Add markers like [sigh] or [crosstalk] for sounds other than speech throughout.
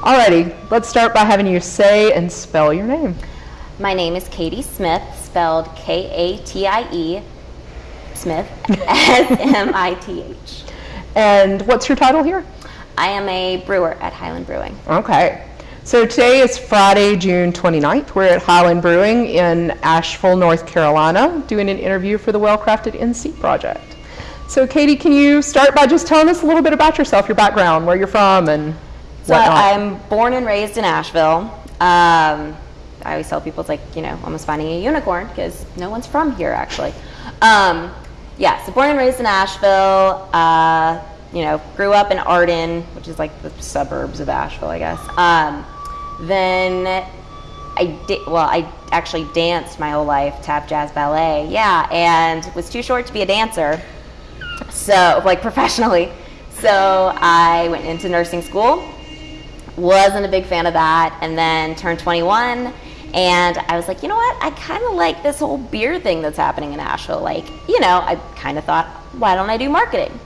Alrighty, let's start by having you say and spell your name. My name is Katie Smith, spelled K-A-T-I-E, Smith, S-M-I-T-H. And what's your title here? I am a brewer at Highland Brewing. Okay. So today is Friday, June 29th. We're at Highland Brewing in Asheville, North Carolina, doing an interview for the Well Crafted NC project. So Katie, can you start by just telling us a little bit about yourself, your background, where you're from, and So whatnot? I'm born and raised in Asheville. Um, I always tell people it's like, you know, almost finding a unicorn because no one's from here actually. Um, yeah, so born and raised in Asheville. Uh, you know, grew up in Arden, which is like the suburbs of Asheville, I guess. Um, then I did, well, I actually danced my whole life, tap, jazz, ballet. Yeah, and was too short to be a dancer. So, like professionally. So I went into nursing school wasn't a big fan of that and then turned 21 and i was like you know what? I kind of like this whole beer thing that's happening in asheville. Like you know i kind of thought why don't i do marketing?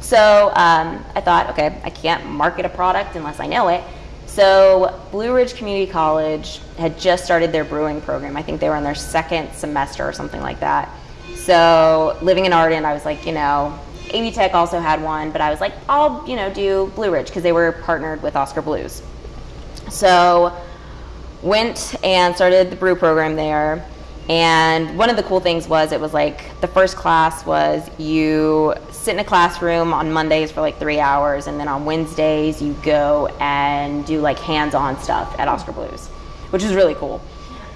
So um, i thought okay i can't market a product unless i know it. So blue ridge community college had just started their brewing program. I think they were in their second semester or something like that. So living in arden i was like you know AB Tech also had one, but I was like, I'll, you know, do Blue Ridge because they were partnered with Oskar Blues. So went and started the brew program there. And one of the cool things was it was like the first class was you sit in a classroom on Mondays for like three hours, and then on Wednesdays you go and do like hands-on stuff at Oskar Blues, which is really cool.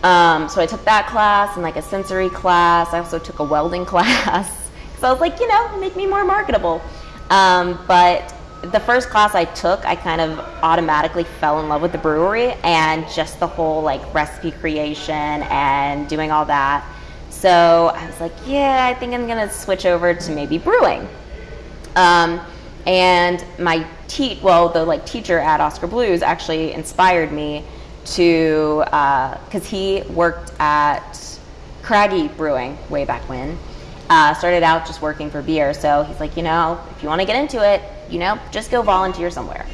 Um, so I took that class and like a sensory class. I also took a welding [laughs] class. So I was like, you know, make me more marketable. Um, but the first class I took, I kind of automatically fell in love with the brewery and just the whole like recipe creation and doing all that. So I was like, yeah, I think I'm gonna switch over to maybe brewing. Um, and my te- well, the like teacher at Oskar Blues actually inspired me to, because uh, he worked at Craggie Brewing way back when. Uh, started out just working for beer. So he's like, you know, if you want to get into it, you know, just go volunteer somewhere.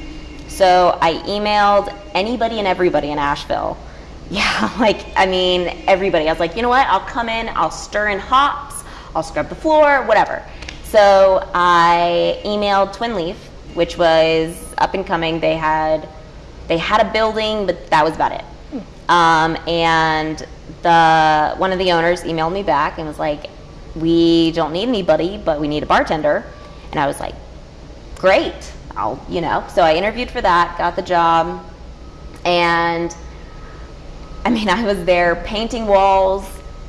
So I emailed anybody and everybody in Asheville. [laughs] Yeah, like, I mean, everybody. I was like, you know what? I'll come in, I'll stir in hops, I'll scrub the floor, whatever. So I emailed Twin Leaf, which was up and coming. They had they had a building, but that was about it. Um, and the one of the owners emailed me back and was like, we don't need anybody, but we need a bartender. And I was like, great, I'll, you know. So I interviewed for that, got the job, and I mean, [laughs] I was there painting walls,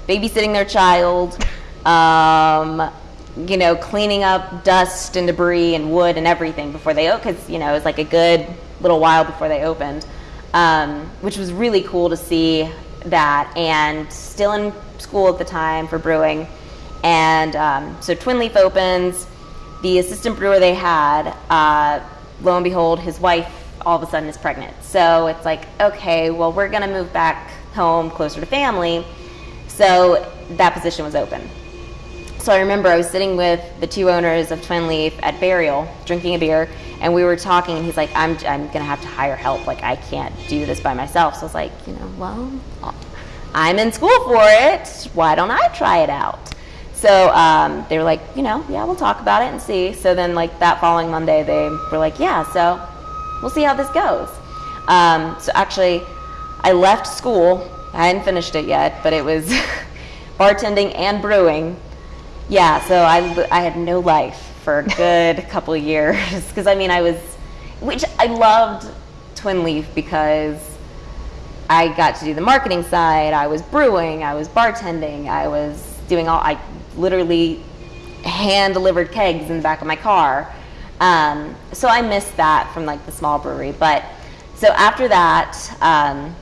babysitting their child, um, you know, cleaning up dust and debris and wood and everything before they opened, because, you know, it was like a good little while before they opened, um, which was really cool to see that. And still in school at the time for brewing. And um, so Twin Leaf opens. The assistant brewer they had, uh, lo and behold, his wife all of a sudden is pregnant. So it's like, okay, well, we're going to move back home closer to family. So that position was open. So I remember I was sitting with the two owners of Twin Leaf at Burial, drinking a beer, and we were talking, and he's like, I'm, I'm going to have to hire help. Like, I can't do this by myself. So I was like, you know, well, I'm in school for it. Why don't I try it out? So um, they were like, you know, yeah, we'll talk about it and see. So then, like that following Monday, they were like, yeah, so we'll see how this goes. Um, so actually, I left school. I hadn't finished it yet, but it was [laughs] bartending and brewing. Yeah, so I, I had no life for a good [laughs] couple of years because I mean I was, which I loved Twin Leaf because I got to do the marketing side. I was brewing. I was bartending. I was doing all. I literally hand delivered kegs in the back of my car. Um, so I missed that from like the small brewery. But so after that, um,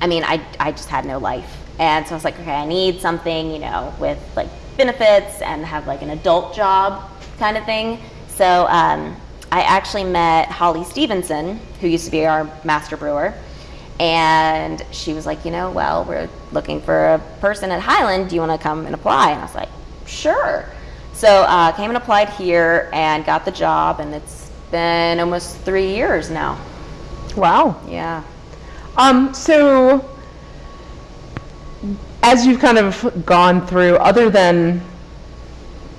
I mean, I, I just had no life. And so I was like, okay, I need something, you know, with like benefits and have like an adult job kind of thing. So um, I actually met Holly Stevenson, who used to be our master brewer. And she was like, you know, well, we're looking for a person at Highland. Do you want to come and apply? And I was like, sure. So uh, came and applied here and got the job, and it's been almost three years now. Wow. Yeah. Um, so, as you've kind of gone through, other than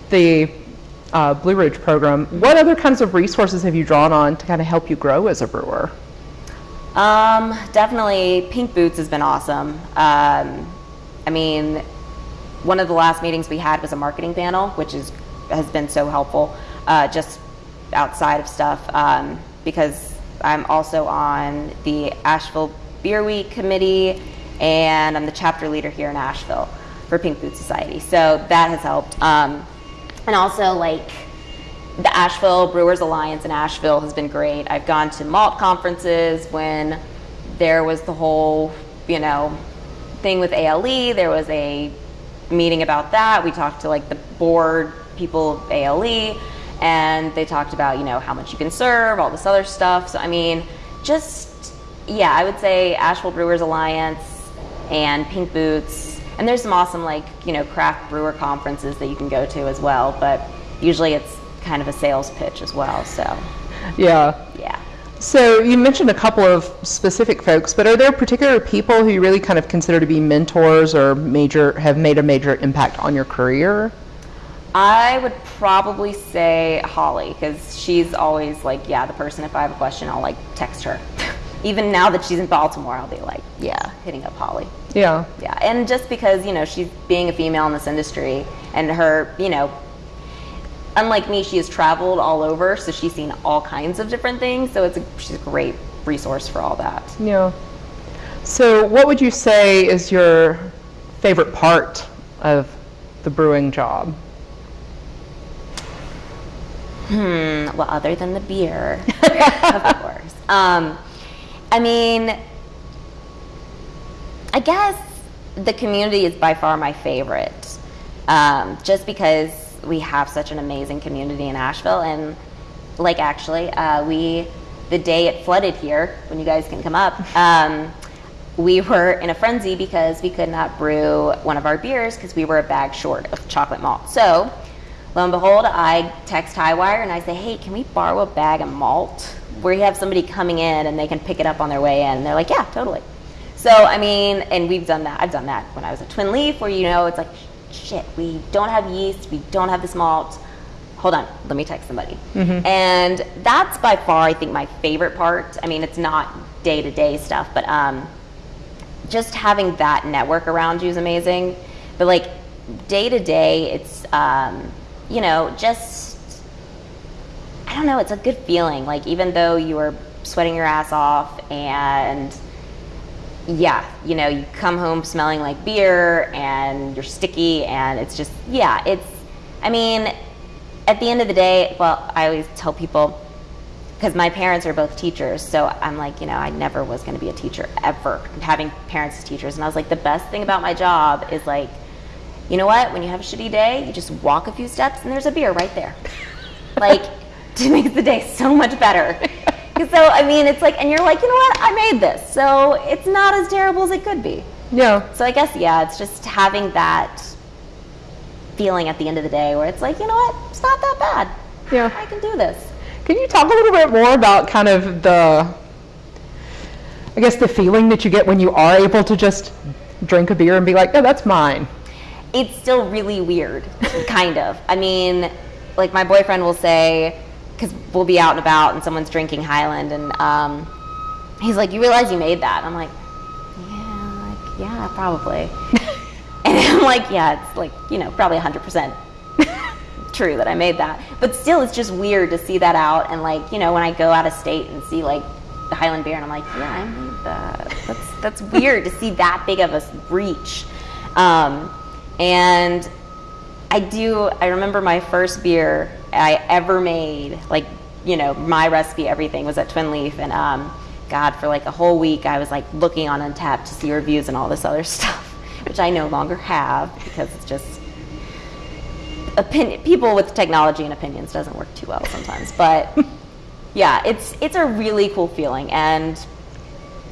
the uh, Blue Ridge program, what other kinds of resources have you drawn on to kind of help you grow as a brewer? Um, definitely, Pink Boots has been awesome. Um, I mean, one of the last meetings we had was a marketing panel, which is has been so helpful, uh, just outside of stuff, um, because I'm also on the Asheville Beer Week committee, and I'm the chapter leader here in Asheville for Pink Boot Society. So that has helped. Um, and also, like, the Asheville Brewers Alliance in Asheville has been great. I've gone to malt conferences when there was the whole, you know, thing with ALE. There was a meeting about that. We talked to like the board people of ALE and they talked about, you know, how much you can serve, all this other stuff. So, I mean, just, yeah, I would say Asheville Brewers Alliance and Pink Boots. And there's some awesome, like, you know, craft brewer conferences that you can go to as well. But usually it's kind of a sales pitch as well. So, Yeah. yeah. So you mentioned a couple of specific folks, but are there particular people who you really kind of consider to be mentors or major have made a major impact on your career? I would probably say Holly because she's always like, yeah, the person. If I have a question, I'll like text her. [laughs] Even now that she's in Baltimore, I'll be like, yeah, hitting up Holly. Yeah. Yeah, and just because you know she's being a female in this industry, and her, you know, unlike me, she has traveled all over, so she's seen all kinds of different things. So it's a, she's a great resource for all that. Yeah. So what would you say is your favorite part of the brewing job? Hmm. Well, other than the beer, [laughs] of course. Um, I mean, I guess the community is by far my favorite, um, just because we have such an amazing community in Asheville, and like actually, uh, we the day it flooded here, when you guys can come up. [laughs] Um, we were in a frenzy because we could not brew one of our beers because we were a bag short of chocolate malt. So, lo and behold, I text Hi-Wire and I say, hey, can we borrow a bag of malt? Where you have somebody coming in and they can pick it up on their way in. And they're like, yeah, totally. So, I mean, and we've done that. I've done that when I was at Twin Leaf, where you know, it's like, shit, we don't have yeast, we don't have this malt. Hold on, let me text somebody. And that's by far, I think, my favorite part. I mean, it's not day to day stuff, but um, just having that network around you is amazing. But like day to day, it's um, you know just I don't know. It's a good feeling. Like even though you are sweating your ass off and yeah, you know, you come home smelling like beer and you're sticky and it's just yeah, it's I mean, at the end of the day, well, I always tell people because my parents are both teachers, so I'm like, you know, I never was going to be a teacher ever. Having parents as teachers, and I was like, the best thing about my job is like, you know what? When you have a shitty day, you just walk a few steps and there's a beer right there. [laughs] like, it makes the day so much better. So I mean, it's like, and you're like, you know what? I made this, so it's not as terrible as it could be. Yeah. So I guess yeah, it's just having that feeling at the end of the day where it's like, you know what? It's not that bad. Yeah. I can do this. Can you talk a little bit more about kind of the, I guess, the feeling that you get when you are able to just drink a beer and be like, oh, that's mine? it's still really weird, kind of. I mean, like my boyfriend will say, because we'll be out and about and someone's drinking Highland, and um, he's like, "You realize you made that?" I'm like, "Yeah, like yeah, probably." [laughs] and I'm like, "Yeah, it's like you know, probably 100 percent [laughs] true that I made that." But still, it's just weird to see that out, and like you know, when I go out of state and see like the Highland beer, and I'm like, "Yeah, I made that." That's that's weird to see that big of a reach. Um, and I do, I remember my first beer I ever made, like, you know, my recipe, everything was at Twin Leaf. And um, God, for like a whole week, I was like looking on Untappd to see reviews and all this other [laughs] stuff, which I no longer have because it's just, opinion, people with technology and opinions doesn't work too well sometimes. But [laughs] yeah, it's, it's a really cool feeling. And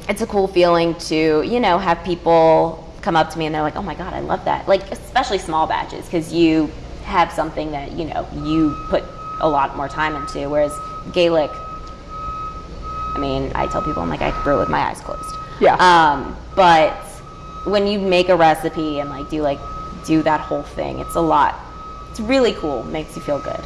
it's a cool feeling to, you know, have people come up to me and they're like, "Oh my god, I love that!" Like especially small batches because you have something that you know you put a lot more time into. Whereas Gaelic, I mean, I tell people I'm like I could brew with my eyes closed. Yeah. Um, but when you make a recipe and like do like do that whole thing, it's a lot. It's really cool. Makes you feel good.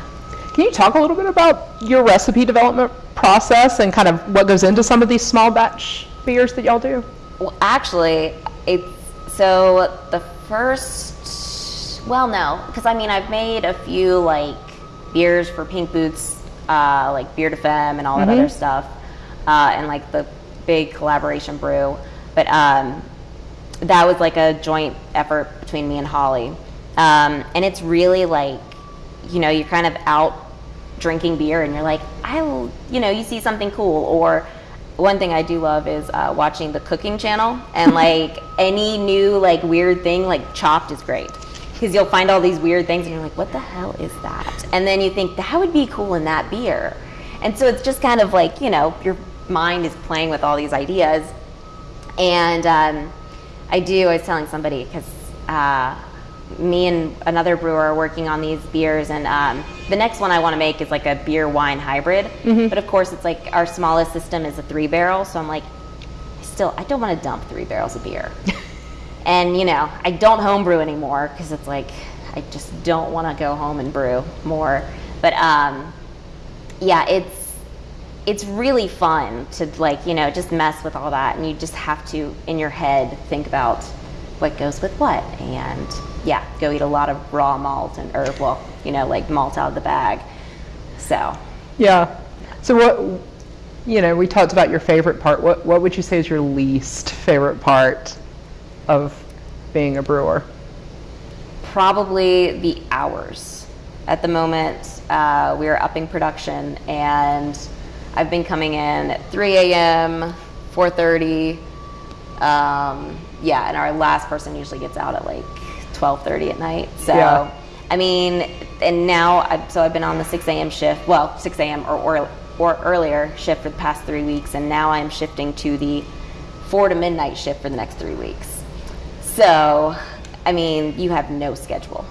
Can you talk a little bit about your recipe development process and kind of what goes into some of these small batch beers that y'all do? Well, actually, it's so the first. Well, no, because I mean I've made a few like beers for Pink Boots, uh, like Beer de Femme and all that other stuff, uh, and like the big collaboration brew. But um, that was like a joint effort between me and Holly, um, and it's really like, you know, you're kind of out drinking beer and you're like, I, you know, you see something cool or. One thing I do love is uh, watching the cooking channel, and [laughs] like any new like weird thing, like Chopped is great because you'll find all these weird things, and you're like, "What the hell is that?" And then you think that would be cool in that beer, and so it's just kind of like you know your mind is playing with all these ideas, and um, I do. I was telling somebody because uh, me and another brewer are working on these beers, and um, the next one I want to make is like a beer wine hybrid. But of course, it's like our smallest system is a three barrel, so I'm like, I still, I don't want to dump three barrels of beer. [laughs] and you know, I don't homebrew anymore because it's like I just don't want to go home and brew more. But um, yeah, it's it's really fun to like you know just mess with all that and you just have to in your head think about what goes with what and yeah go eat a lot of raw malt and herb, well you know like malt out of the bag so Yeah. So what, you know, we talked about your favorite part. What, what would you say is your least favorite part of being a brewer? probably the hours at the moment uh, we are upping production and i've been coming in at 3 a.m 4.30 um, yeah and our last person usually gets out at like 12.30 at night so Yeah. i mean and now I've, so i've been on the 6 a.m shift well 6 a.m or, or, or earlier shift for the past three weeks and now i'm shifting to the 4 to midnight shift for the next three weeks so, I mean, you have no schedule.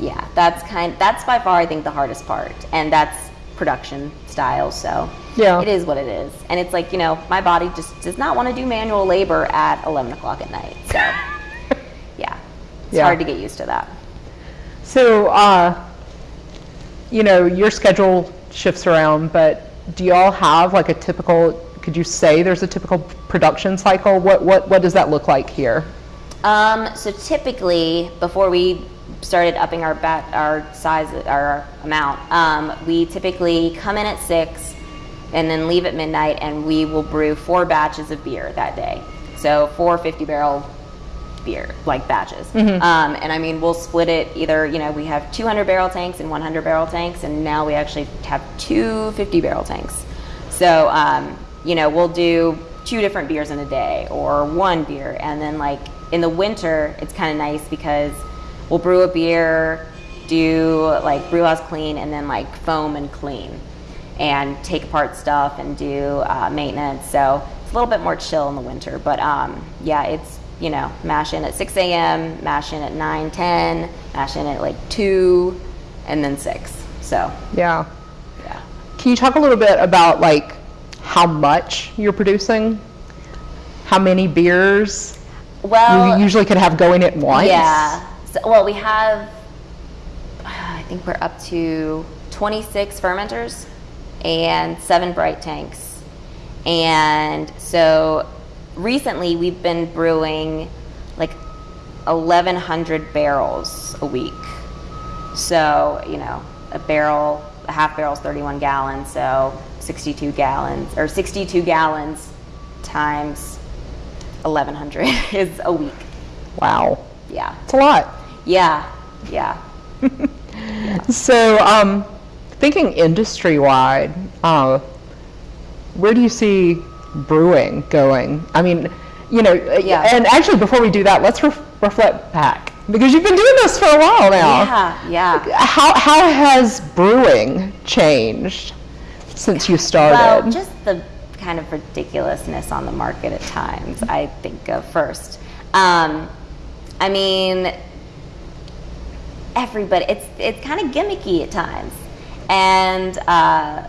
Yeah, that's kind. That's by far, I think, the hardest part, and that's production style. So, Yeah. it is what it is, and it's like you know, my body just does not want to do manual labor at 11 o'clock at night. So, Yeah. hard to get used to that. So, uh, you know, your schedule shifts around, but do y'all have like a typical, could you say there's a typical production cycle? What, what, what does that look like here? Um, so typically, before we started upping our bat, our size, our amount, um, we typically come in at six, and then leave at midnight, and we will brew four batches of beer that day. So four 50 barrel beer, like batches. Um, and I mean, we'll split it either, you know, we have 200 barrel tanks and 100 barrel tanks, and now we actually have two 50 barrel tanks. So, um, you know, we'll do two different beers in a day or one beer. And then, like, in the winter, it's kind of nice because we'll brew a beer, do like brew house clean, and then like foam and clean and take apart stuff and do uh, maintenance. So it's a little bit more chill in the winter. But um, yeah, it's, you know, mash in at 6 a.m., mash in at 9, 10, mash in at like 2, and then 6. So, Yeah. yeah. Can you talk a little bit about like how much you're producing? How many beers Well, you usually could have going at once? Yeah. So, well, we have, I think we're up to 26 fermenters and seven bright tanks. And so recently we've been brewing like 1,100 barrels a week. So, you know, a barrel, a half barrel is 31 gallons, so 62 gallons, or 62 gallons times 1,100 [laughs] is a week. Wow. Yeah. It's a lot. Yeah. Yeah. [laughs] So, um, thinking industry-wide, uh, where do you see brewing going? I mean, you know, Yeah. and actually, before we do that, let's ref- reflect back because you've been doing this for a while now. Yeah. Yeah. How how has brewing changed since you started? Well, just the kind of ridiculousness on the market at times, I think of first. Um, I mean, everybody, it's, it's kind of gimmicky at times. And, uh,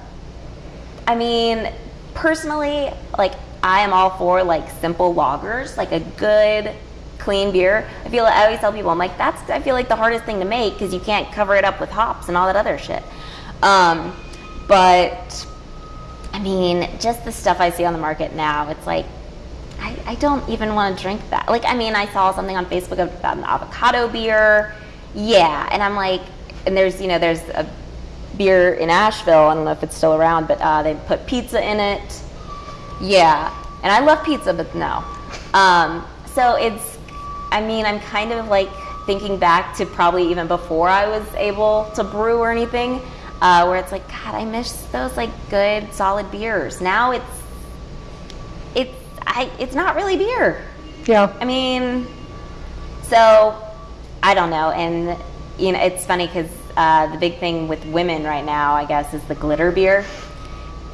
I mean, personally, like I am all for like simple lagers, like a good clean beer. I feel I always tell people I'm like that's I feel like the hardest thing to make because you can't cover it up with hops and all that other shit. Um, but I mean, just the stuff I see on the market now, it's like I, I don't even want to drink that. Like I mean, I saw something on Facebook about an avocado beer. Yeah, and I'm like, and there's you know there's a beer in Asheville. I don't know if it's still around, but uh, they put pizza in it. Yeah, and I love pizza, but no. Um, so it's, I mean, I'm kind of like thinking back to probably even before I was able to brew or anything, uh, where it's like, God, I miss those like good solid beers. Now it's, it's, I, it's not really beer. Yeah. I mean, so I don't know, and you know, it's funny because uh, the big thing with women right now, I guess, is the glitter beer,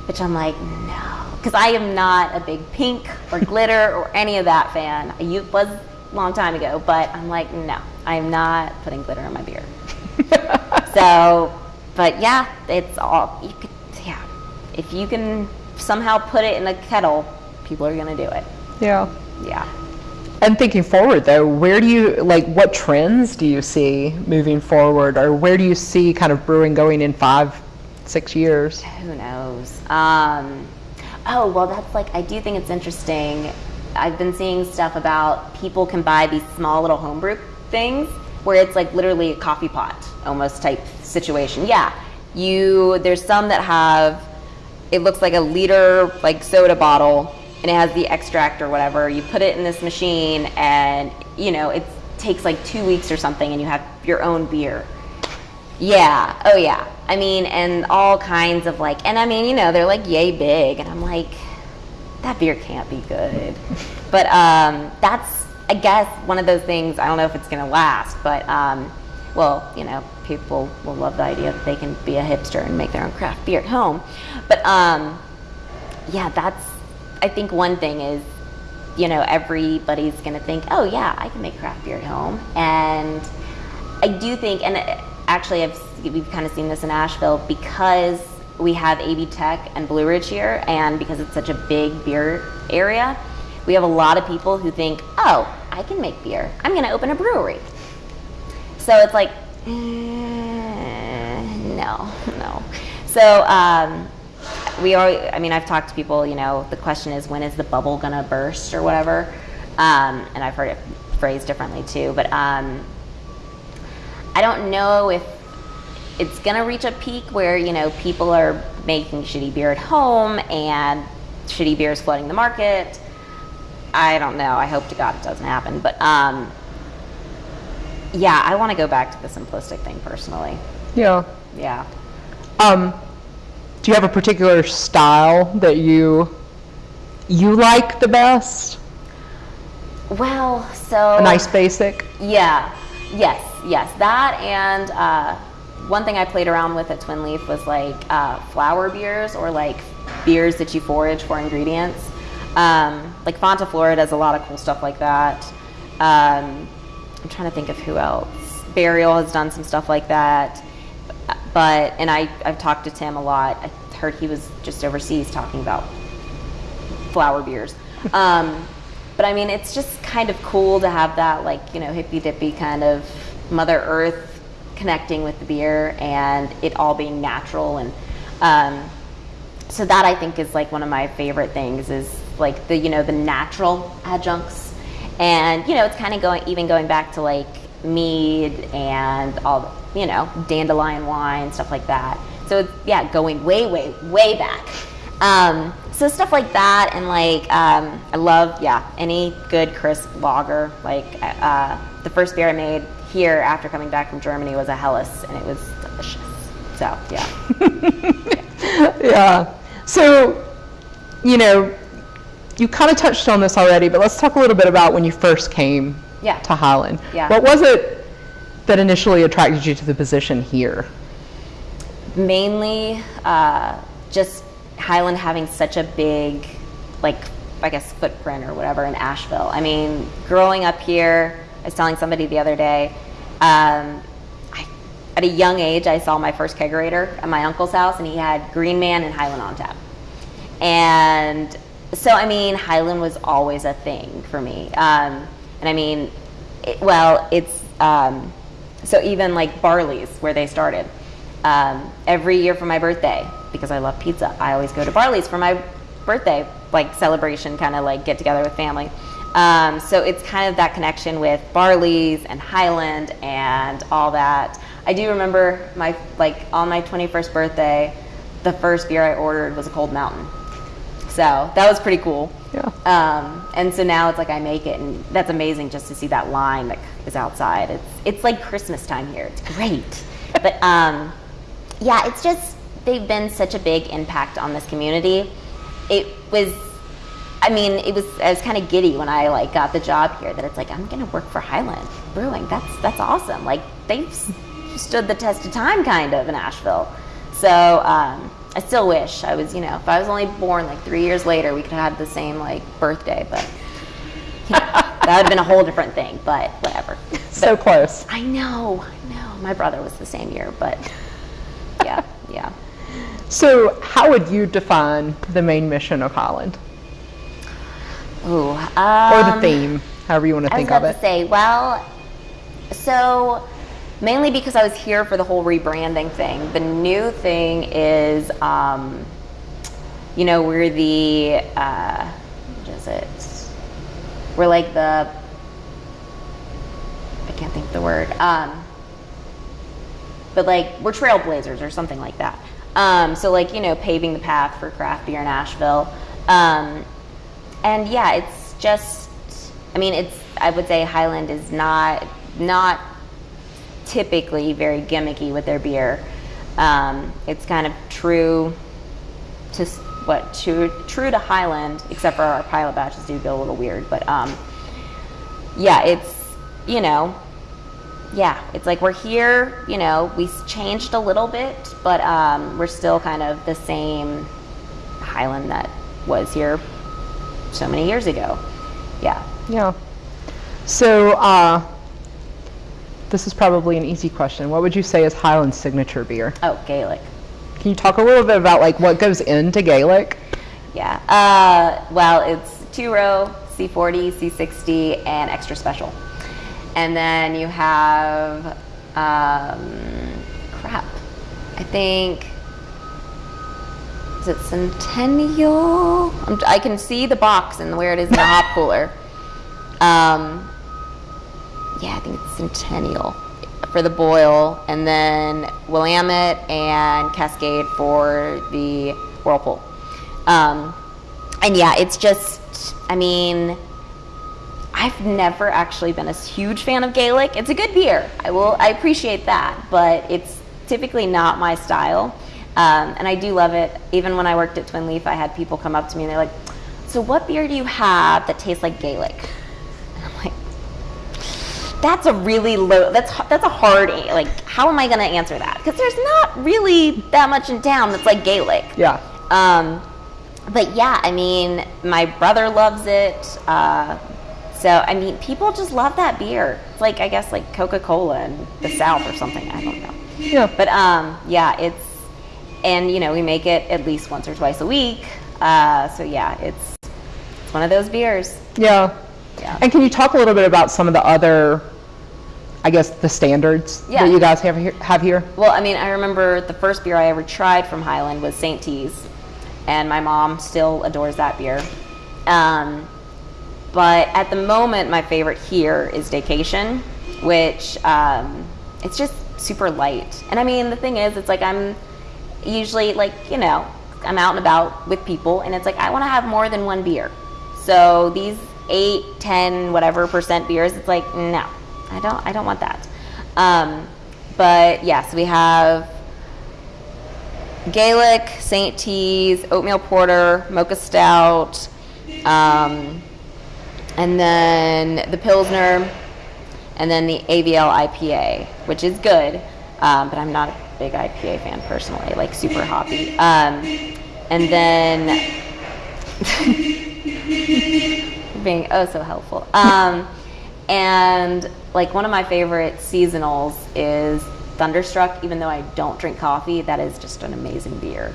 which I'm like, no, because I am not a big pink or [laughs] glitter or any of that fan. I was a long time ago, but I'm like, no, I'm not putting glitter in my beer. [laughs] so, but yeah, it's all you could. Yeah, if you can somehow put it in a kettle, people are gonna do it. Yeah. Yeah. And thinking forward though, where do you like what trends do you see moving forward or where do you see kind of brewing going in 5 6 years? Who knows? Um, oh, well, that's like, I do think it's interesting. I've been seeing stuff about people can buy these small little homebrew things where it's like literally a coffee pot almost type situation. Yeah, you, there's some that have, it looks like a liter like soda bottle and it has the extract or whatever. You put it in this machine and, you know, it takes like two weeks or something and you have your own beer. Yeah. Oh, yeah. I mean, and all kinds of like, and I mean, you know, they're like yay big, and I'm like, that beer can't be good. [laughs] But um, that's, I guess, one of those things. I don't know if it's gonna last, but um, well, you know, people will love the idea that they can be a hipster and make their own craft beer at home. But um, yeah, that's. I think one thing is you know, everybody's going to think, oh, yeah, I can make craft beer at home. And I do think, and actually, I've, we've kind of seen this in Asheville because we have AB Tech and Blue Ridge here, and because it's such a big beer area, we have a lot of people who think, oh, I can make beer. I'm going to open a brewery. So it's like, eh, no, [laughs] no. So um, we are. I mean, I've talked to people. You know, the question is when is the bubble gonna burst or whatever. Um, and I've heard it phrased differently too. But um, I don't know if it's gonna reach a peak where you know people are making shitty beer at home and shitty beer is flooding the market. I don't know. I hope to God it doesn't happen. But um, yeah, I want to go back to the simplistic thing personally. Yeah. Yeah. Um, do you have a particular style that you you like the best? Well, so A nice basic? Yeah. Yes. Yes. That and uh, one thing I played around with at Twin Leaf was like uh, flower beers or like beers that you forage for ingredients. Um, like Fonta Flora does a lot of cool stuff like that. Um, I'm trying to think of who else. Burial has done some stuff like that. But and I I've talked to Tim a lot. I heard he was just overseas talking about flower beers. [laughs] Um, but I mean, it's just kind of cool to have that, like, you know, hippy dippy kind of Mother Earth connecting with the beer and it all being natural. And um, so that I think is like one of my favorite things is like the, you know, the natural adjuncts. And, you know, it's kind of going, even going back to like mead and all, you know, dandelion wine, stuff like that. So yeah, going way, way, way back. Um, so stuff like that, and like um, I love yeah any good crisp lager. Like uh, the first beer I made here after coming back from Germany was a Helles, and it was delicious. So yeah, [laughs] Yeah. So, you know, you kind of touched on this already, but let's talk a little bit about when you first came Yeah. to Highland. Yeah. What was it that initially attracted you to the position here? mainly uh, just Highland having such a big, like I guess footprint or whatever in Asheville. I mean, growing up here, I was telling somebody the other day. Um, I, at a young age, I saw my first kegerator at my uncle's house, and he had Green Man and Highland on tap. and so I mean, Highland was always a thing for me. Um, and I mean, it, well, it's um, so even like Barley's where they started. Um, every year for my birthday, because I love pizza, I always go to Barley's for my birthday, like celebration, kind of like get together with family. Um, so it's kind of that connection with Barley's and Highland and all that. I do remember my like on my 21st birthday, the first beer I ordered was a Cold Mountain. So that was pretty cool. Yeah. Um, and so now it's like I make it, and that's amazing just to see that line that is outside. It's it's like Christmas time here. It's great. [laughs] but um, yeah, it's just they've been such a big impact on this community. It was, I mean, it was I was kind of giddy when I like got the job here. That it's like I'm gonna work for Highland Brewing. That's that's awesome. Like they've stood the test of time, kind of in Asheville. So. Um, I still wish I was, you know, if I was only born like three years later, we could have had the same like birthday, but you know, [laughs] that would have been a whole different thing, but whatever. So close. I know, I know. My brother was the same year, but yeah, yeah. So, how would you define the main mission of Holland? Ooh, Or the um, theme, however you want to I was think about of to it? say, well, so mainly because I was here for the whole rebranding thing. The new thing is, um, you know, we're the, uh, what is it? We're like the, I can't think the word. Um, but like we're trailblazers or something like that. Um, so like you know, paving the path for craft beer in Asheville. Um, and yeah, it's just, I mean, it's I would say Highland is not not typically very gimmicky with their beer. Um, it's kind of true to what true true to Highland, except for our pilot batches do go a little weird. But um, yeah, it's you know, yeah, it's like we're here. You know, we changed a little bit, but um, we're still kind of the same Highland that was here so many years ago. Yeah. Yeah. So, uh, this is probably an easy question. What would you say is Highland's signature beer? Oh, Gaelic. Can you talk a little bit about like what goes into Gaelic? Yeah. Uh, well, it's two row, C40, C60, and extra special. And then you have, um, crap. I think, is it Centennial? I'm, I can see the box and where it is in the hop cooler. Um, yeah, I think it's Centennial for the boil, and then Willamette and Cascade for the Whirlpool. Um, and yeah, it's just, I mean, I've never actually been a huge fan of Gaelic. It's a good beer. I will, I appreciate that, but it's typically not my style. Um, and I do love it. Even when I worked at Twin Leaf, I had people come up to me and they're like, "So what beer do you have that tastes like Gaelic?" And I'm like, "That's a really low. That's that's a hard. Like, how am I going to answer that? Because there's not really that much in town that's like Gaelic." Yeah. Um, but yeah, I mean, my brother loves it. Uh, so I mean, people just love that beer. It's like I guess like Coca Cola in the South or something. I don't know. Yeah. But um, yeah, it's and you know we make it at least once or twice a week. Uh, so yeah, it's it's one of those beers. Yeah. Yeah. And can you talk a little bit about some of the other, I guess, the standards Yeah. that you guys have here? Have here? Well, I mean, I remember the first beer I ever tried from Highland was St. T's, and my mom still adores that beer. Um, but at the moment, my favorite here is Vacation, which um, it's just super light. And I mean, the thing is, it's like I'm usually like you know I'm out and about with people, and it's like I want to have more than one beer. So these eight, ten, whatever percent beers, it's like no, I don't, I don't want that. Um, but yes, we have Gaelic, St. T's, oatmeal porter, mocha stout, um, and then the Pilsner, and then the AVL IPA, which is good, um, but I'm not a big IPA fan personally, like super hoppy. Um, and then [laughs] being oh so helpful. And like one of my favorite seasonals is Thunderstruck. Even though I don't drink coffee, that is just an amazing beer.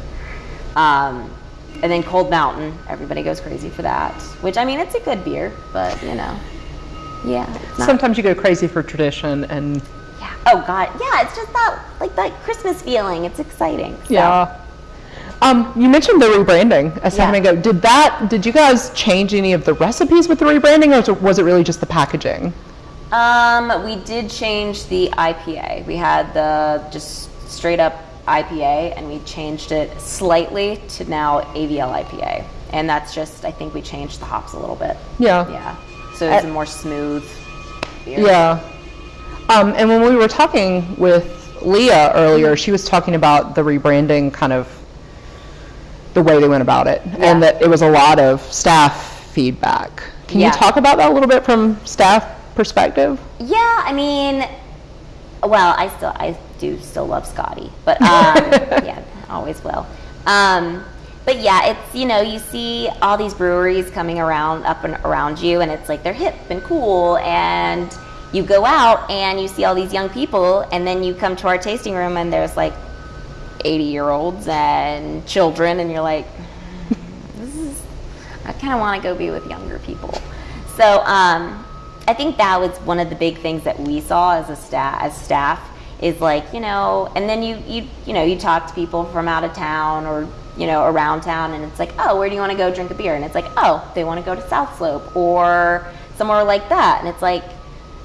Um, and then Cold Mountain, everybody goes crazy for that. Which I mean, it's a good beer, but you know, yeah. Sometimes you go crazy for tradition and yeah. Oh God, yeah. It's just that like that Christmas feeling. It's exciting. so. yeah. Um, you mentioned the rebranding a second Yeah. ago. Did that? Did you guys change any of the recipes with the rebranding, or was it- really just the packaging? Um, we did change the IPA. We had the just straight up IPA, and we changed it slightly to now AVL IPA, and that's just I think we changed the hops a little bit. Yeah. Yeah, so it's a more smooth beer. Yeah. Um, and when we were talking with Leah earlier, she was talking about the rebranding kind of the way they went about it, Yeah. and that it was a lot of staff feedback. Can Yeah. you talk about that a little bit from staff perspective? Yeah, I mean, well, I still I do still love Scotty, but um, [laughs] yeah, always will. Um, but yeah, it's you know you see all these breweries coming around up and around you, and it's like they're hip and cool, and you go out and you see all these young people, and then you come to our tasting room, and there's like 80 year olds and children, and you're like, this is I kind of want to go be with younger people. So um, I think that was one of the big things that we saw as a staff, as staff, is like you know, and then you you you know you talk to people from out of town or you know around town, and it's like, oh, where do you want to go drink a beer? And it's like, oh, they want to go to South Slope or somewhere like that, and it's like,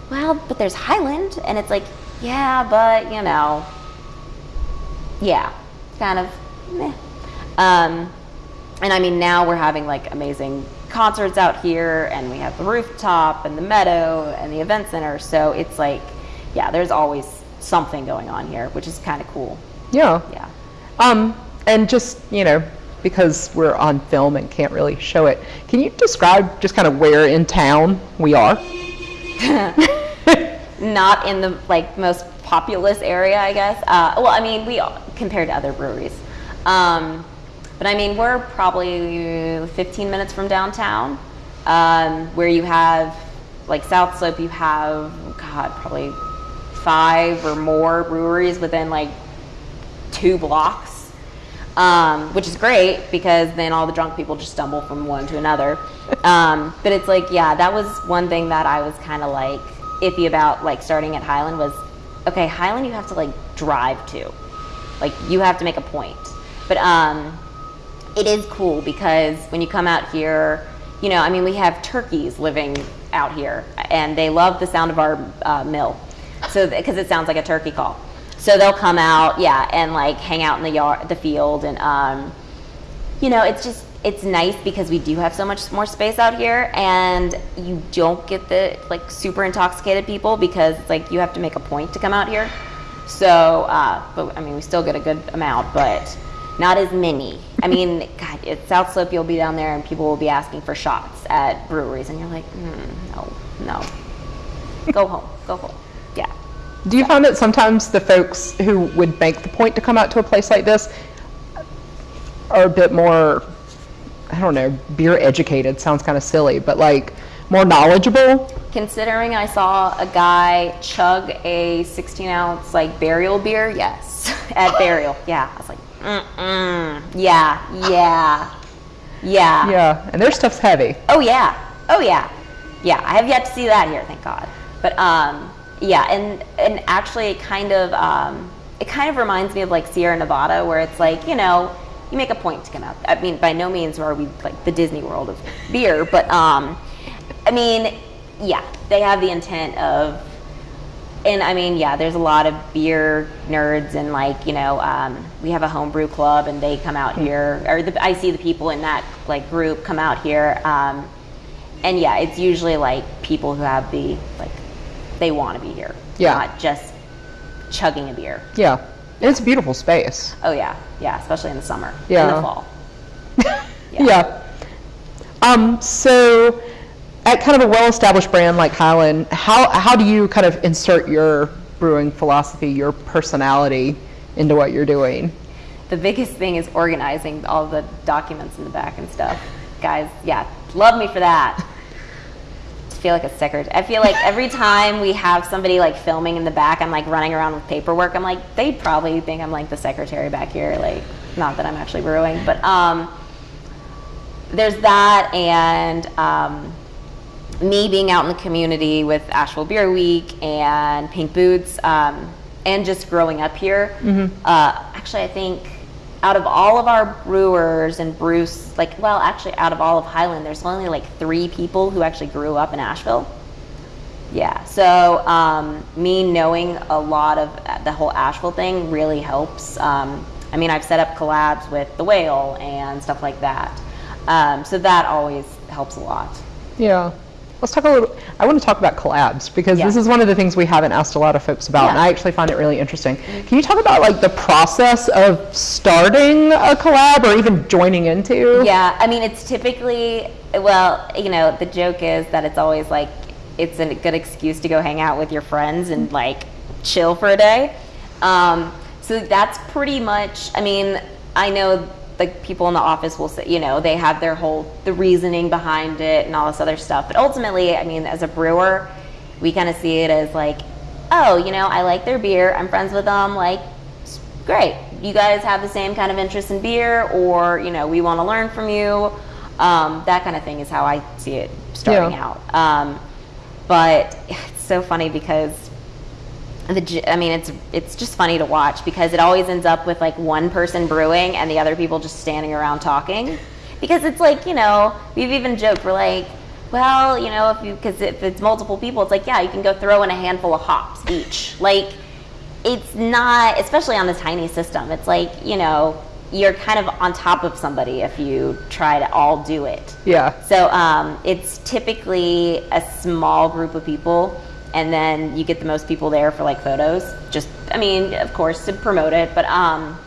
well, but there's Highland, and it's like, yeah, but you know, yeah, kind of meh. Um, and I mean, now we're having like amazing concerts out here, and we have the rooftop and the meadow and the event center. So it's like, yeah, there's always something going on here, which is kind of cool. Yeah. Yeah. Um, and just, you know, because we're on film and can't really show it, can you describe just kind of where in town we are? [laughs] Not in the like most populous area, I guess. Uh, well, I mean, we compared to other breweries. Um, but I mean, we're probably 15 minutes from downtown, um, where you have like South Slope. You have God, probably five or more breweries within like two blocks, um, which is great because then all the drunk people just stumble from one to another. Um, but it's like, yeah, that was one thing that I was kind of like iffy about, like starting at Highland was, okay, Highland you have to like drive to, like you have to make a point. But um, it is cool because when you come out here, you know, I mean, we have turkeys living out here, and they love the sound of our uh, mill, so because it sounds like a turkey call. So they'll come out, yeah, and like hang out in the yard, the field, and um, you know, it's just it's nice because we do have so much more space out here, and you don't get the like super intoxicated people because it's like you have to make a point to come out here. So, uh, but I mean, we still get a good amount, but not as many. I mean, [laughs] God, at South Slope, you'll be down there and people will be asking for shots at breweries, and you're like, mm, no, no, go [laughs] home, go home. Yeah. Do you find that sometimes the folks who would make the point to come out to a place like this are a bit more, I don't know, beer educated sounds kind of silly, but like more knowledgeable? Considering I saw a guy chug a 16 ounce like burial beer, yes, [laughs] at burial, yeah. I was like, mm-mm, yeah, yeah, yeah. Yeah, and their stuff's heavy. Oh yeah, oh yeah, yeah. I have yet to see that here, thank God. But um, yeah, and and actually, it kind of um, it kind of reminds me of like Sierra Nevada, where it's like you know you make a point to come out. I mean, by no means are we like the Disney World of beer, but um, I mean, yeah, they have the intent of and I mean, yeah, there's a lot of beer nerds, and like you know, um, we have a homebrew club, and they come out here, or the, I see the people in that like group come out here, um, and yeah, it's usually like people who have the like they want to be here, Yeah. not just chugging a beer. Yeah, it's a beautiful space. Oh yeah, yeah, especially in the summer, Yeah. in the fall. [laughs] Yeah. Um, so, at kind of a well-established brand like Highland, how how do you kind of insert your brewing philosophy, your personality into what you're doing? the biggest thing is organizing all the documents in the back and stuff. Guys, yeah, love me for that. Feel like a secretary. I feel like every time we have somebody like filming in the back, I'm like running around with paperwork. I'm like, they'd probably think I'm like the secretary back here. Like, not that I'm actually brewing, but um, there's that, and um, me being out in the community with Asheville Beer Week and Pink Boots, um, and just growing up here. Uh, actually, I think out of all of our brewers and Bruce, like, well, actually, out of all of Highland, there's only like three people who actually grew up in Asheville. Yeah, so um, me knowing a lot of the whole Asheville thing really helps. Um, I mean, I've set up collabs with the whale and stuff like that. Um, so that always helps a lot. Yeah. Let's talk a little. I want to talk about collabs because Yeah. this is one of the things we haven't asked a lot of folks about, and Yeah. Mm-hmm. I actually find it really interesting. Can you talk about like the process of starting a collab or even joining into? Yeah, I mean, it's typically, well, you know, the joke is that it's always like, it's a good excuse to go hang out with your friends and like chill for a day. Um, so that's pretty much, I mean, I know like people in the office will say, you know, they have their whole, the reasoning behind it and all this other stuff. But ultimately, I mean, as a brewer, we kind of see it as like, oh, you know, I like their beer, I'm friends with them, like, great. You guys have the same kind of interest in beer, or, you know, we want to learn from you. Um, that kind of thing is how I see it starting Yeah. out. Um, but [laughs] it's so funny because the I mean it's it's just funny to watch because it always ends up with like one person brewing and the other people just standing around talking. Because it's like you know we've even joked we're like well you know if you because if it's multiple people it's like yeah you can go throw in a handful of hops each. Like it's not especially on the tiny system it's like you know you're kind of on top of somebody if you try to all do it. Yeah. so um, it's typically a small group of people, and then you get the most people there for like photos. Just, I mean, of course, to promote it, but um,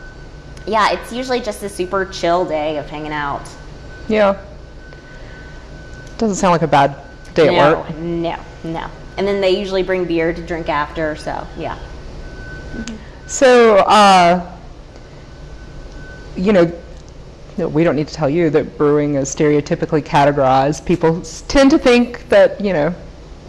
yeah, it's usually just a super chill day of hanging out. Yeah. Doesn't sound like a bad day no, at work. no, no. And then they usually bring beer to drink after. So yeah, So, uh, you know, no, we don't need to tell you that brewing is stereotypically categorized. People tend to think that, you know,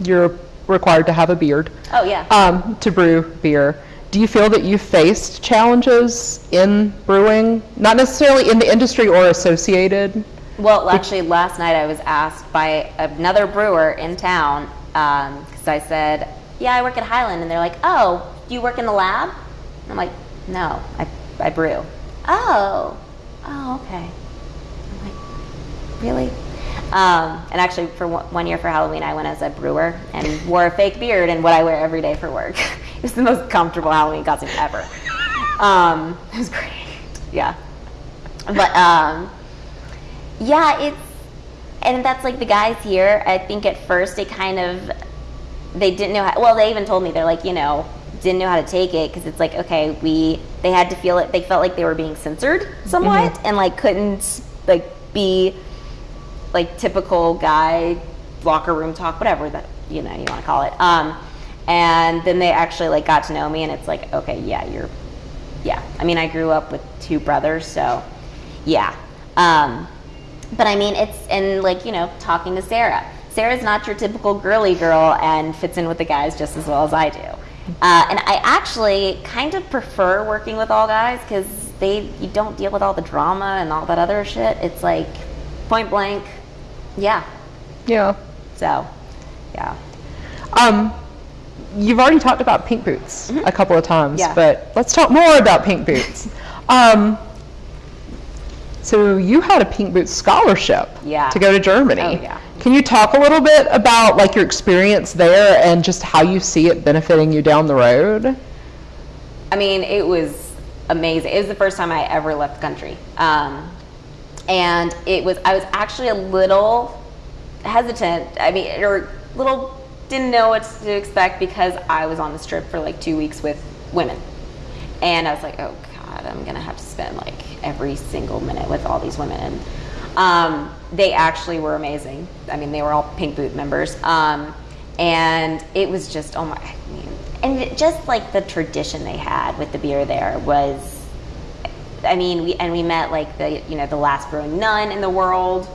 you're required to have a beard oh yeah. um, to brew beer. Do you feel that you faced challenges in brewing, not necessarily in the industry or associated? Well, actually, last night I was asked by another brewer in town because I said, "Yeah, I work at Highland," and they're like, "Oh, do you work in the lab?" And I'm like, "No, I, I brew." Oh, oh, okay. I'm like, really? Um, and actually, for one year for Halloween, I went as a brewer and wore a fake beard and what I wear every day for work. [laughs] it was the most comfortable Halloween costume ever. Um, it was great. Yeah. But um, yeah, it's and that's like the guys here. I think at first they kind of they didn't know how. Well, they even told me they're like you know didn't know how to take it because it's like okay we they had to feel it. They felt like they were being censored somewhat and like couldn't like be like typical guy locker room talk whatever that you know you want to call it. Um, and then they actually like got to know me and it's like okay yeah you're yeah. I mean i grew up with two brothers so yeah. Um, but i mean it's and like you know talking to sarah. Sarah's not your typical girly girl and fits in with the guys just as well as i do. Uh, and i actually kind of prefer working with all guys because they you don't deal with all the drama and all that other shit. It's like point blank yeah Yeah. so yeah Um, you've already talked about pink boots a couple of times, Mm-hmm. Yeah. but let's talk more about pink boots. [laughs] um, so you had a pink boots scholarship Yeah. to go to Germany. Oh, yeah. Can you talk a little bit about like your experience there and just how you see it benefiting you down the road? I mean, it was amazing. It was the first time I ever left the country. Um, and it was, I was actually a little hesitant. I mean, or little, didn't know what to expect because I was on the strip for like two weeks with women. And I was like, oh God, I'm to have to spend like every single minute with all these women. And um, they actually were amazing. I mean, they were all Pink Boot members. Um, and it was just, oh my, I mean, and just like the tradition they had with the beer there was, I mean, we, and we met like the, you know, the last brewing nun in the world.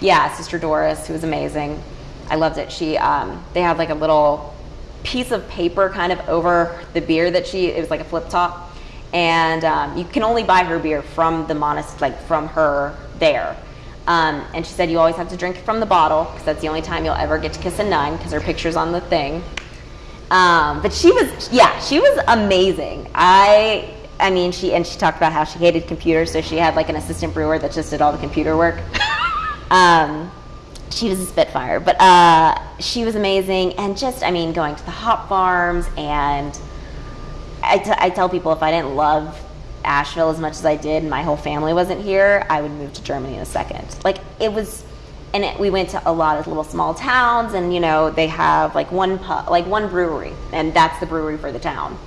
Yeah, Sister Doris, who was amazing. I loved it. She, um, they had like a little piece of paper kind of over the beer that she, it was like a flip top. And um, you can only buy her beer from the monastery, like from her there. Um, and she said you always have to drink from the bottle because that's the only time you'll ever get to kiss a nun because her picture's on the thing. Um, but she was, yeah, she was amazing. I, I mean, she and she talked about how she hated computers, so she had like an assistant brewer that just did all the computer work. [laughs] um, she was a spitfire, but uh, she was amazing, and just, I mean, going to the hop farms, and I, t- I tell people if I didn't love Asheville as much as I did, and my whole family wasn't here, I would move to Germany in a second. Like it was, and it, we went to a lot of little small towns, and you know they have like one pub, like one brewery, and that's the brewery for the town.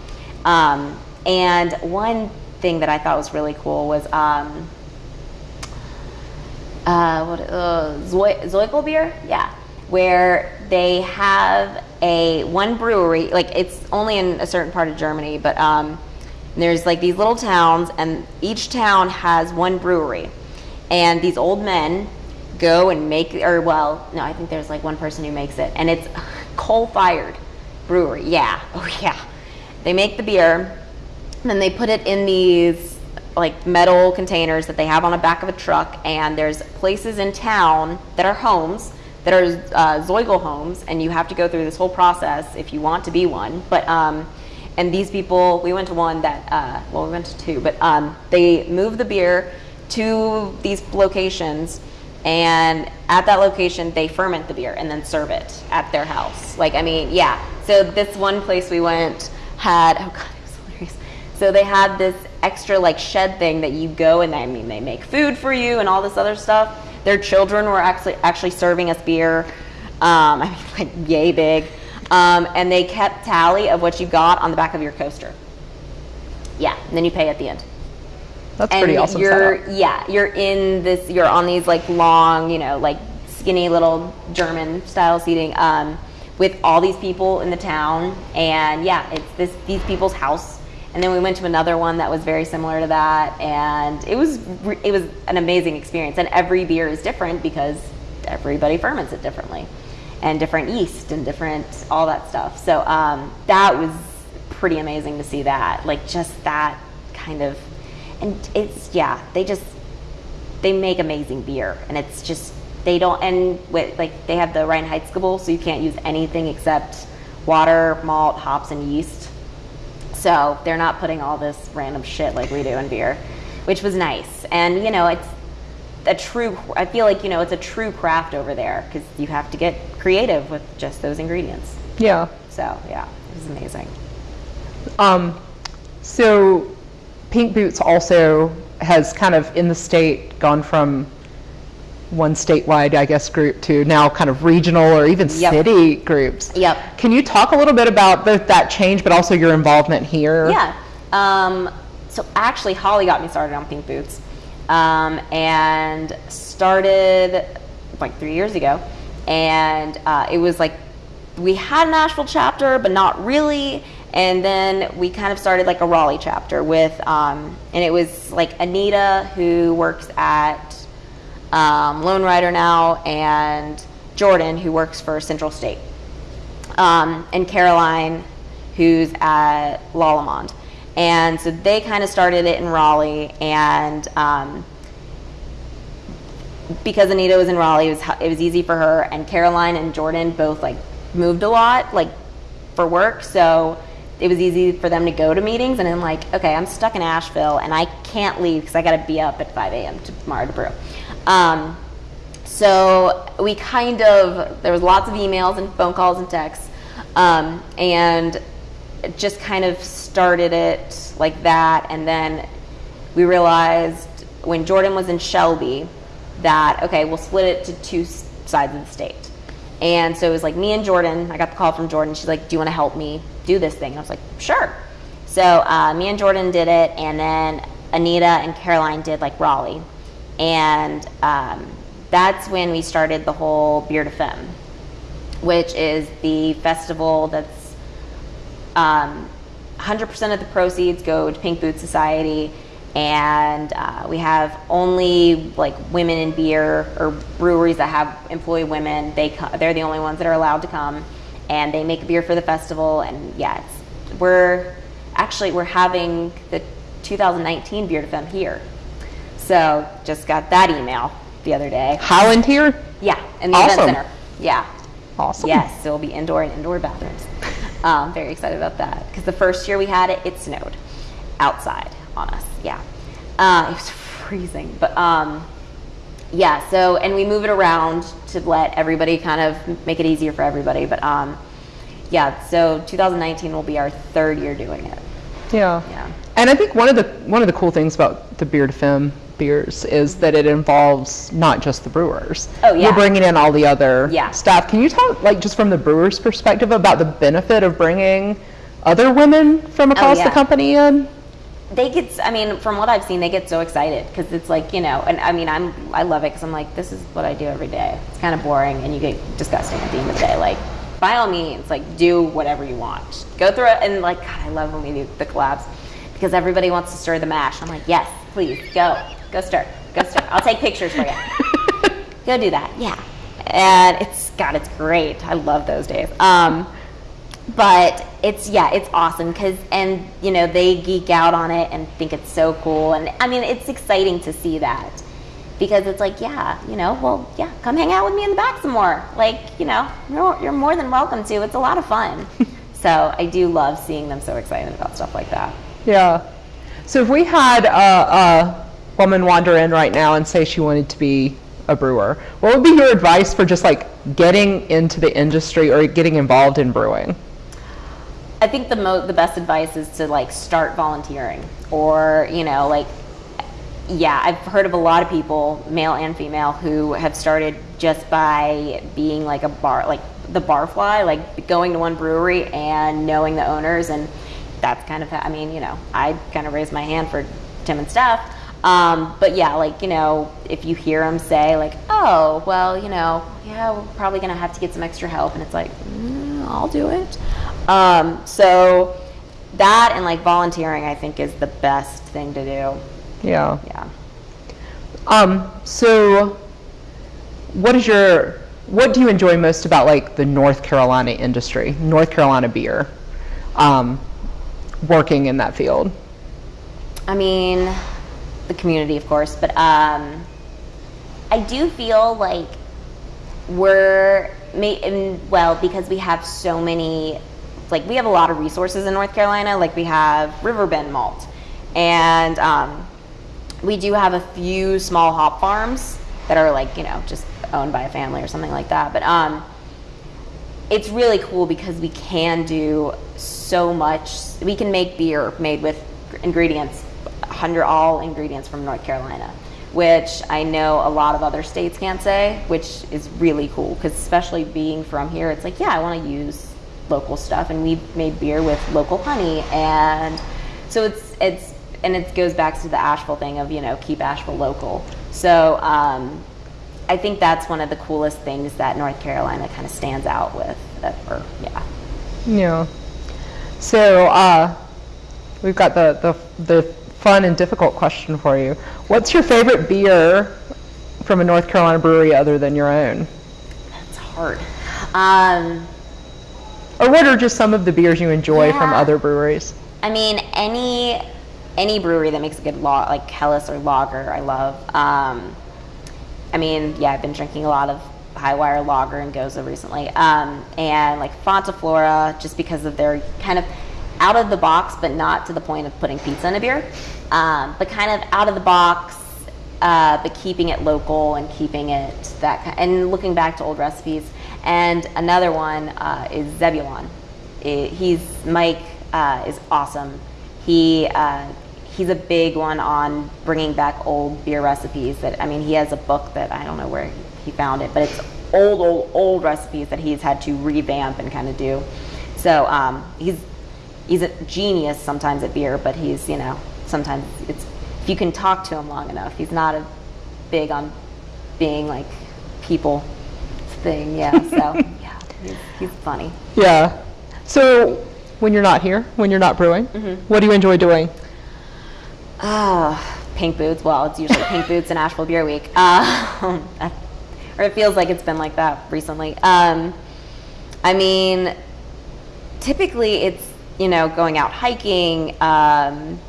Um, and one thing that I thought was really cool was um, uh, what uh, beer, yeah, where they have a one brewery, like it's only in a certain part of Germany, but um, there's like these little towns, and each town has one brewery, and these old men go and make, or well, no, I think there's like one person who makes it, and it's coal-fired brewery. Yeah, [laughs] oh yeah, they make the beer, then they put it in these like metal containers that they have on the back of a truck, and there's places in town that are homes that are uh, Zoigl homes, and you have to go through this whole process if you want to be one. But um, and these people, we went to one that, uh, well, we went to two, but um, they move the beer to these locations, and at that location they ferment the beer and then serve it at their house. Like, I mean, yeah. So this one place we went had, oh god. So they had this extra like shed thing that you go and I mean they make food for you and all this other stuff. Their children were actually actually serving us beer. Um, [laughs] I mean, like yay big. Um, and they kept tally of what you got on the back of your coaster. Yeah, and then you pay at the end. That's and pretty awesome. You're setup. yeah, you're in this. You're on these like long, you know, like skinny little German style seating um, with all these people in the town, and yeah, it's this these people's house. And then we went to another one that was very similar to that, and it was it was an amazing experience. And every beer is different because everybody ferments it differently and different yeast and different all that stuff. So um, that was pretty amazing to see that, like just that kind of, and it's yeah, they just they make amazing beer, and it's just they don't and with like they have the Reinheitsgebot, so you can't use anything except water, malt, hops, and yeast. So they're not putting all this random shit like we do in beer, which was nice. And you know, it's a true i feel like you know it's a true craft over there because you have to get creative with just those ingredients Yeah. so yeah it was amazing Um, so Pink Boots also has kind of in the state gone from one statewide, I guess, group to now kind of regional or even Yep. city groups. Yep. Can you talk a little bit about both that change, but also your involvement here? yeah um, so actually holly got me started on pink boots um, and started like three years ago and uh, it was like we had an asheville chapter but not really and then we kind of started like a raleigh chapter with um, and it was like anita who works at um, Lonerider now and jordan who works for central state um, and Caroline, who's at Lallemand. And so they kind of started it in Raleigh, and um, because Anita was in Raleigh, it was it was easy for her. And Caroline and Jordan both like moved a lot, like for work, so it was easy for them to go to meetings. And I'm like, okay, I'm stuck in Asheville, and I can't leave because I got to be up at 5 a.m. tomorrow to brew. Um, so we kind of there was lots of emails and phone calls and texts, um, and just kind of started it like that. And then we realized when Jordan was in Shelby that okay, we'll split it to two sides of the state. And so it was like me and Jordan. I got the call from Jordan. She's like, "Do you want to help me do this thing?" And I was like, "Sure." So uh, me and Jordan did it, and then Anita and Caroline did like Raleigh, and um, that's when we started the whole Beer de Femme, which is the festival that's um, 100% of the proceeds go to Pink Boot Society, and uh, we have only like women in beer or breweries that have employee women. They they're the only ones that are allowed to come, and they make beer for the festival. And yeah, we're actually we're having the 2019 Beer de Femme here. So just got that email the other day. Highland here? Yeah, in the Awesome. event center. Yeah. Awesome. Yes, so it'll be indoor and indoor bathrooms. [laughs] Um, very excited about that because the first year we had it, it snowed outside on us. Yeah, uh, it was freezing, but um, yeah. So and we move it around to let everybody kind of make it easier for everybody. But um, yeah, so 2019 will be our third year doing it. Yeah. Yeah. And I think one of the one of the cool things about the Beer de Femme beers is that it involves not just the brewers. Oh, yeah. You're bringing in all the other Yeah. staff. Can you talk, like, just from the brewer's perspective, about the benefit of bringing other women from oh, across the Oh, yeah. company in? they get i mean from what i've seen they get so excited because it's like you know and i mean i'm i love it because i'm like this is what i do every day it's kind of boring and you get disgusting at the end of the day like by all means like do whatever you want go through it and like god i love when we do the collabs because everybody wants to stir the mash i'm like yes please go go stir go stir i'll take pictures for you [laughs] go do that. Yeah. And it's god it's great. I love those days. Um but it's yeah it's awesome because and you know they geek out on it and think it's so cool. And i mean it's exciting to see that because it's like yeah you know well yeah come hang out with me in the back some more. Like you know you're, you're more than welcome to. It's a lot of fun. [laughs] So i do love seeing them so excited about stuff like that. Yeah. So if we had a, a woman wander in right now and say she wanted to be a brewer, what would be your advice for just like getting into the industry or getting involved in brewing? I think the mo- the best advice is to like start volunteering or you know like yeah I've heard of a lot of people male and female who have started just by being like a bar like the barfly like going to one brewery and knowing the owners and that's kind of I mean you know I kind of raised my hand for Tim and Steph um, but yeah like you know if you hear them say like oh well you know yeah we're probably gonna have to get some extra help and it's like mm, I'll do it um, so that and like volunteering, I think, is the best thing to do. Yeah. Yeah. Um, so what is your, what do you enjoy most about like the North Carolina industry, North Carolina beer, um, working in that field? I mean, the community, of course, but um, I do feel like we're, well, because we have so many, like, we have a lot of resources in North Carolina. Like, we have Riverbend Malt, and um, we do have a few small hop farms that are, like, you know, just owned by a family or something like that. But um, it's really cool because we can do so much. We can make beer made with ingredients, 100 all ingredients from North Carolina, which I know a lot of other states can't say, which is really cool because especially being from here, it's like, yeah, I want to use local stuff, and we've made beer with local honey, and so it's it's and it goes back to the Asheville thing of you know keep Asheville local. So um, I think that's one of the coolest things that North Carolina kind of stands out with. uh, or yeah, Yeah. So uh, we've got the, the, the fun and difficult question for you. What's your favorite beer from a North Carolina brewery other than your own? That's hard. Um, Or what are just some of the beers you enjoy from other breweries? I mean, any any brewery that makes a good law like Helles or lager, I love. Um, I mean, yeah, I've been drinking a lot of Hi-Wire Lager and Gose recently, um, and like Fonta Flora, just because of their kind of out of the box, but not to the point of putting pizza in a beer, um, but kind of out of the box, uh, but keeping it local and keeping it that kind, and looking back to old recipes. And another one uh, is Zebulon. I- he's Mike uh, is awesome. He uh, he's a big one on bringing back old beer recipes. That I mean, he has a book that I don't know where he found it, but it's old, old, old recipes that he's had to revamp and kind of do. So um, he's he's a genius sometimes at beer, but he's you know sometimes it's if you can talk to him long enough, he's not a big on being like people thing. Yeah, [laughs] so yeah, he's, he's funny. Yeah. So when you're not here, when you're not brewing, Mm-hmm. what do you enjoy doing? Oh, pink boots. Well, it's usually pink [laughs] boots and Asheville Beer Week. Uh, [laughs] or it feels like it's been like that recently. Um, I mean, typically it's, you know, going out hiking, um,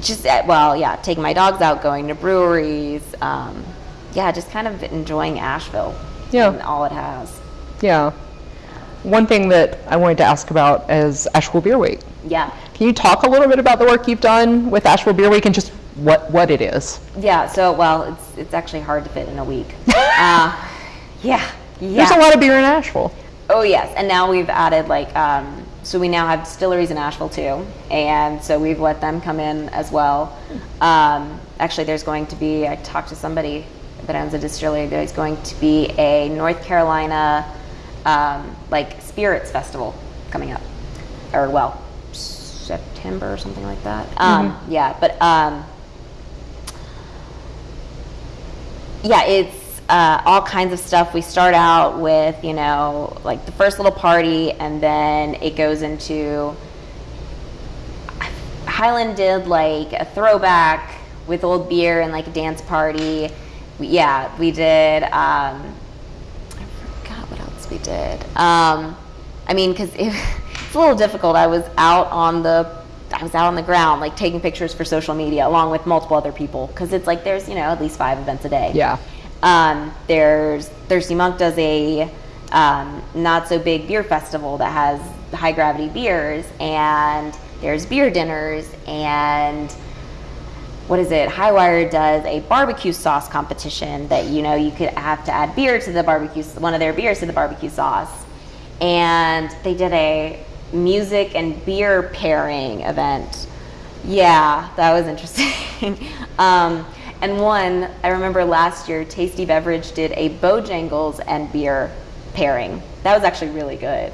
just uh, well, yeah, taking my dogs out, going to breweries. Um, yeah, just kind of enjoying Asheville. Yeah. and all it has. Yeah. One thing that I wanted to ask about is Asheville Beer Week. Yeah. Can you talk a little bit about the work you've done with Asheville Beer Week and just what, what it is? Yeah, so well, it's it's actually hard to fit in a week. [laughs] uh, yeah, yeah. There's a lot of beer in Asheville. Oh yes, and now we've added like um, so we now have distilleries in Asheville too, and so we've let them come in as well. Um, actually, there's going to be I talked to somebody that owns a distillery. There's going to be a North Carolina um, like spirits festival coming up, or well, September or something like that. Um, Yeah, but um, yeah, it's uh, all kinds of stuff. We start out with, you know, like the first little party, and then it goes into. Highland did like a throwback with old beer and like a dance party. We, yeah, we did. Um, I forgot what else we did. Um, I mean, because it, [laughs] it's a little difficult. I was out on the. I was out on the ground, like taking pictures for social media, along with multiple other people, because it's like there's you know at least five events a day. Yeah. Um, there's Thirsty Monk does a um, not so big beer festival that has high gravity beers, and there's beer dinners, and what is it? Hi-Wire does a barbecue sauce competition that you know you could have to add beer to the barbecue, one of their beers to the barbecue sauce, and they did a music and beer pairing event. Yeah, that was interesting. [laughs] um, and one, I remember last year, Tasty Beverage did a Bojangles and beer pairing. That was actually really good.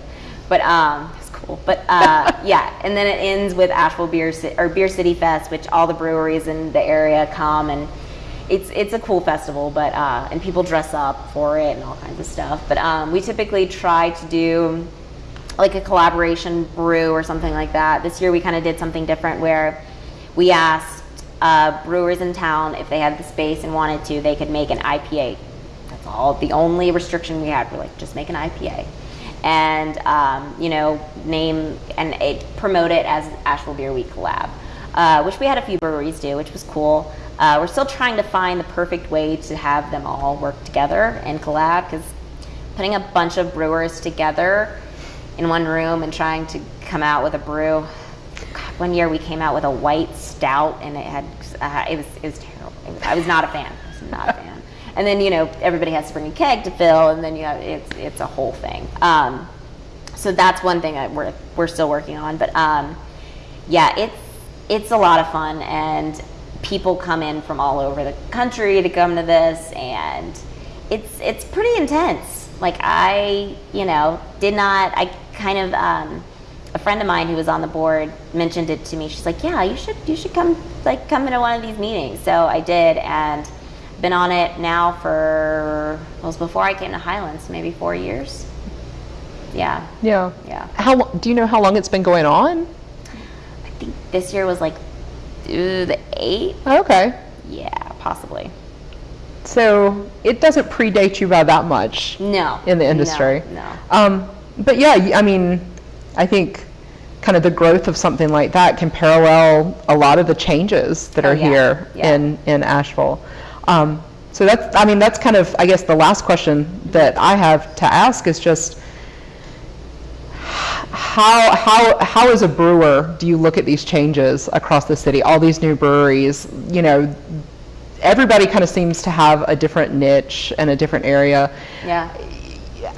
But um, it's cool. But uh, [laughs] yeah, and then it ends with Asheville Beer Ci- or Beer City Fest, which all the breweries in the area come and it's it's a cool festival, but uh, and people dress up for it and all kinds of stuff. But um, we typically try to do like a collaboration brew or something like that. This year we kind of did something different where we asked uh, brewers in town if they had the space and wanted to, they could make an IPA. That's all. The only restriction we had, we're like, just make an IPA. And, um, you know, name and it, promote it as Asheville Beer Week collab, uh, which we had a few breweries do, which was cool. Uh, we're still trying to find the perfect way to have them all work together and collab because putting a bunch of brewers together in one room and trying to come out with a brew. God, one year we came out with a white stout and it had uh, it was it was terrible. It was, I was not a fan. I was not a fan. [laughs] And then you know everybody has to bring a keg to fill, and then you have it's it's a whole thing. Um, so that's one thing that we're we're still working on. But um, yeah, it's it's a lot of fun, and people come in from all over the country to come to this, and it's it's pretty intense. Like I, you know, did not. I kind of um, friend of mine who was on the board mentioned it to me. She's like, "Yeah, you should you should come like come into one of these meetings." So I did, and been on it now for well, it was before I came to Highlands, maybe four years. Yeah, Yeah. yeah. How do you know how long it's been going on? I think this year was like ooh, the eight. Okay. Yeah, possibly. So it doesn't predate you by that much No. in the industry. No. Um, but yeah, I mean, I think kind of the growth of something like that can parallel a lot of the changes that Oh, are yeah, here yeah. in, in Asheville. Um, so that's, I mean, that's kind of, I guess, the last question that I have to ask is just how, how, how as a brewer do you look at these changes across the city, all these new breweries, you know, everybody kind of seems to have a different niche and a different area Yeah.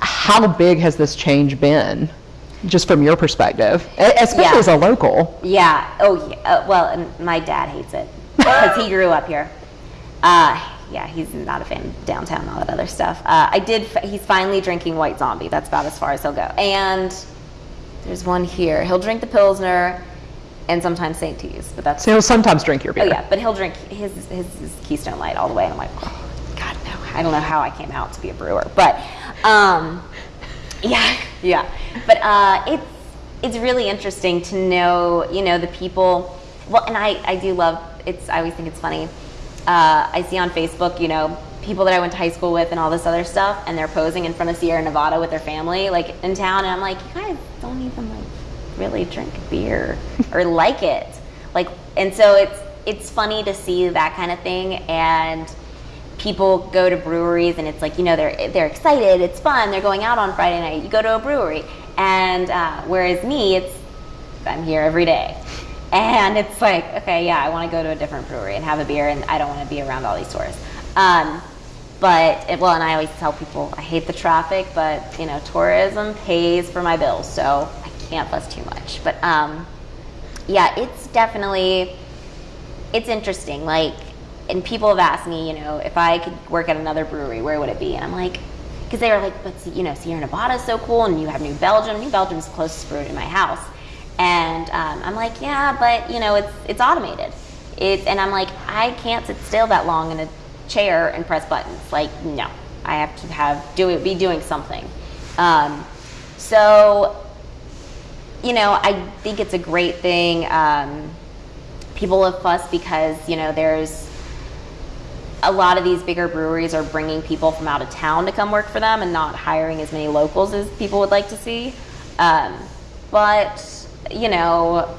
how big has this change been, just from your perspective, especially Yeah. as a local? Yeah. Oh, yeah. Uh, well, and my dad hates it because he grew up here. Uh, yeah, he's not a fan of downtown and all that other stuff. Uh, I did. F- he's finally drinking White Zombie. That's about as far as he'll go. And there's one here. He'll drink the Pilsner and sometimes St. T's, but that's So you'll sometimes drink your beer. Oh yeah, but he'll drink his, his his Keystone Light all the way, and I'm like, oh, God no, I don't know how I came out to be a brewer, but um, yeah, [laughs] yeah, but uh, it's it's really interesting to know, you know, the people. Well, and I I do love it's. I always think it's funny. Uh, I see on Facebook, you know, people that I went to high school with and all this other stuff, and they're posing in front of Sierra Nevada with their family, like in town, and I'm like, you guys don't even like really drink beer [laughs] or like it like and so it's it's funny to see that kind of thing and people go to breweries and it's like you know they're they're excited it's fun they're going out on friday night you go to a brewery. And uh, whereas me it's i'm here every day. [laughs] And it's like okay yeah i want to go to a different brewery and have a beer and i don't want to be around all these tourists um, but it, well and i always tell people i hate the traffic but you know tourism pays for my bills so i can't fuss too much. But um, yeah it's definitely it's interesting like and people have asked me you know if i could work at another brewery where would it be? And i'm like because they were like but you know sierra nevada is so cool and you have new belgium. New belgium's the closest brewery to my house. And um, i'm like yeah but you know it's it's automated. It's and i'm like i can't sit still that long in a chair and press buttons. Like no. I have to have do it be doing something. Um, so you know i think it's a great thing. Um, people have fussed because you know there's a lot of these bigger breweries are bringing people from out of town to come work for them and not hiring as many locals as people would like to see. Um, but you know,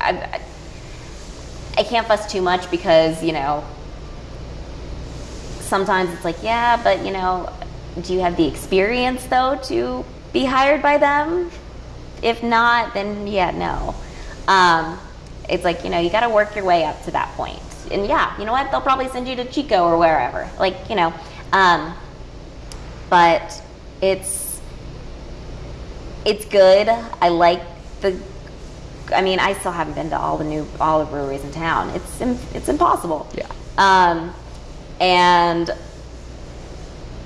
I, I can't fuss too much because you know sometimes it's like yeah, but you know, do you have the experience though to be hired by them? If not, then yeah, no. Um, it's like you know you got to work your way up to that point and yeah, you know what? They'll probably send you to Chico or wherever. Like, you know, um, but it's it's good. I like the. I mean, I still haven't been to all the new all the breweries in town. It's it's impossible. Yeah. Um, and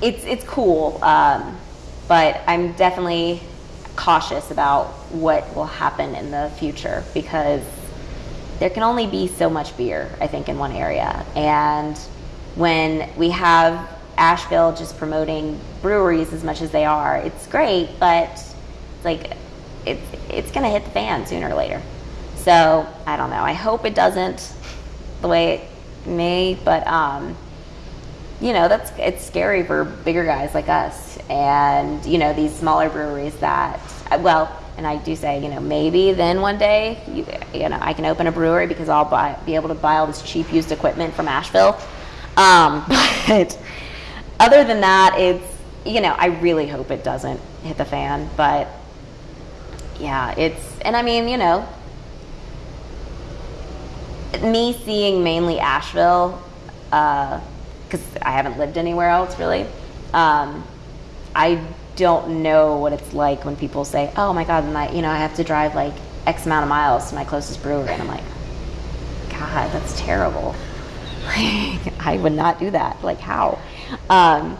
it's it's cool, um, but I'm definitely cautious about what will happen in the future because there can only be so much beer, I think, in one area. And when we have Asheville just promoting breweries as much as they are, it's great, but like it's it's gonna hit the fan sooner or later. So I don't know. I hope it doesn't the way it may, but um, you know that's it's scary for bigger guys like us, and you know these smaller breweries that well and I do say, you know, maybe then one day, you, you know, I can open a brewery because I'll buy, be able to buy all this cheap used equipment from Asheville. Um, [laughs] but other than that, it's, you know, I really hope it doesn't hit the fan. But yeah, it's, and I mean, you know, me seeing mainly Asheville, because uh, I haven't lived anywhere else really. Um, I don't know what it's like when people say, "Oh my God, my, you know, I have to drive like X amount of miles to my closest brewery," and I'm like, "God, that's terrible. [laughs] I would not do that. Like how?" Um,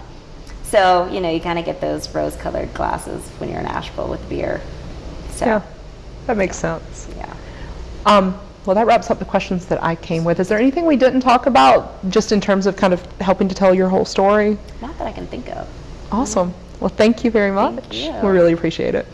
so you know, you kind of get those rose-colored glasses when you're in Asheville with beer. So, yeah, that makes sense. Yeah. Um, well, that wraps up the questions that I came with. Is there anything we didn't talk about, just in terms of kind of helping to tell your whole story? Not that I can think of. Awesome. Well, thank you very much. You. We really appreciate it.